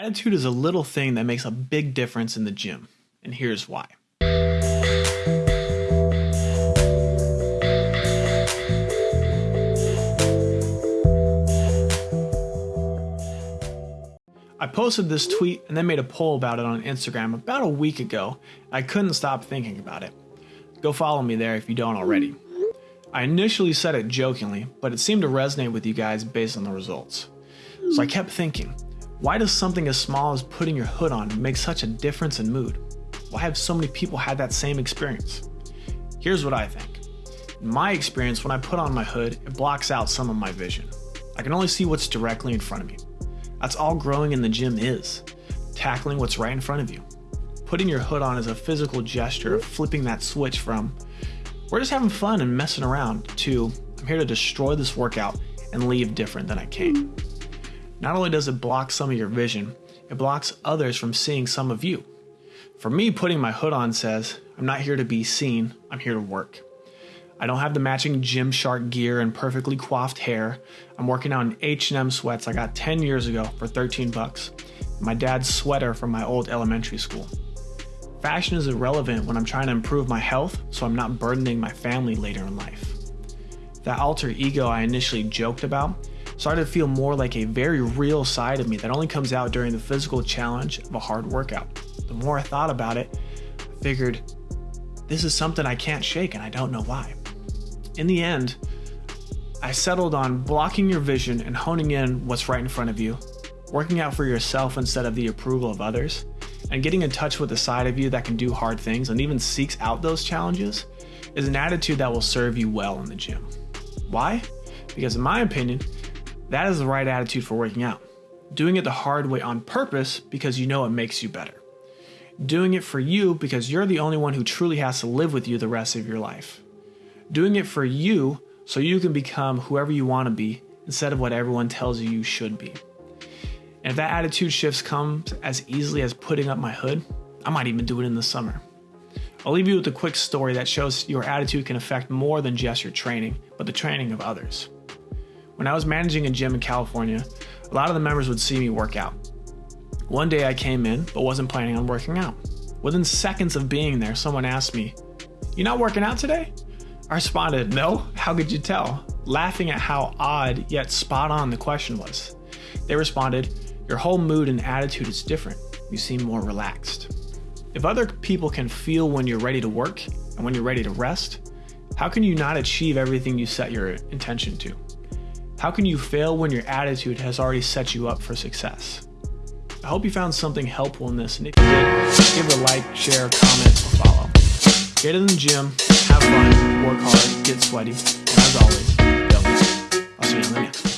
Attitude is a little thing that makes a big difference in the gym, and here's why. I posted this tweet and then made a poll about it on Instagram about a week ago. I couldn't stop thinking about it. Go follow me there if you don't already. I initially said it jokingly, but it seemed to resonate with you guys based on the results. So I kept thinking, why does something as small as putting your hood on make such a difference in mood? Why have so many people had that same experience? Here's what I think. In my experience, when I put on my hood, it blocks out some of my vision. I can only see what's directly in front of me. That's all growing in the gym is tackling what's right in front of you. Putting your hood on is a physical gesture of flipping that switch from we're just having fun and messing around to I'm here to destroy this workout and leave different than I came. Not only does it block some of your vision, it blocks others from seeing some of you. For me, putting my hood on says, I'm not here to be seen, I'm here to work. I don't have the matching Gymshark gear and perfectly coiffed hair. I'm working out in H&M sweats I got 10 years ago for 13 bucks. My dad's sweater from my old elementary school. Fashion is irrelevant when I'm trying to improve my health so I'm not burdening my family later in life. That alter ego I initially joked about started to feel more like a very real side of me that only comes out during the physical challenge of a hard workout. The more I thought about it, I figured this is something I can't shake and I don't know why. In the end, I settled on blocking your vision and honing in what's right in front of you, working out for yourself instead of the approval of others, and getting in touch with the side of you that can do hard things and even seeks out those challenges is an attitude that will serve you well in the gym. Why? Because, in my opinion, that is the right attitude for working out. Doing it the hard way on purpose because you know it makes you better. Doing it for you because you're the only one who truly has to live with you the rest of your life. Doing it for you so you can become whoever you want to be instead of what everyone tells you you should be. And if that attitude shifts comes as easily as putting up my hood, I might even do it in the summer. I'll leave you with a quick story that shows your attitude can affect more than just your training, but the training of others. When I was managing a gym in California, a lot of the members would see me work out. One day I came in, but wasn't planning on working out. Within seconds of being there, someone asked me, You not working out today? I responded, No, how could you tell? Laughing at how odd yet spot on the question was. They responded, your whole mood and attitude is different. You seem more relaxed. If other people can feel when you're ready to work and when you're ready to rest, how can you not achieve everything you set your intention to? How can you fail when your attitude has already set you up for success? I hope you found something helpful in this, and if you did, give it a like, share, comment, or follow. Get in the gym, have fun, work hard, get sweaty, and as always, don't. I'll see you in the next.